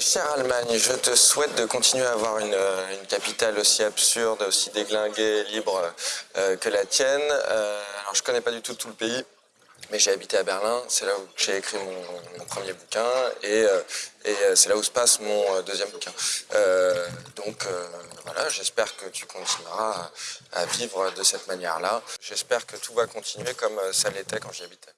Chère Allemagne, je te souhaite de continuer à avoir une, euh, une capitale aussi absurde, aussi déglinguée, libre euh, que la tienne. Euh, alors je connais pas du tout tout le pays, mais j'ai habité à Berlin, c'est là où j'ai écrit mon, mon, premier bouquin et, euh, et euh, c'est là où se passe mon euh, deuxième bouquin. donc voilà, j'espère que tu continueras à, à vivre de cette manière-là. J'espère que tout va continuer comme ça l'était quand j'y habitais.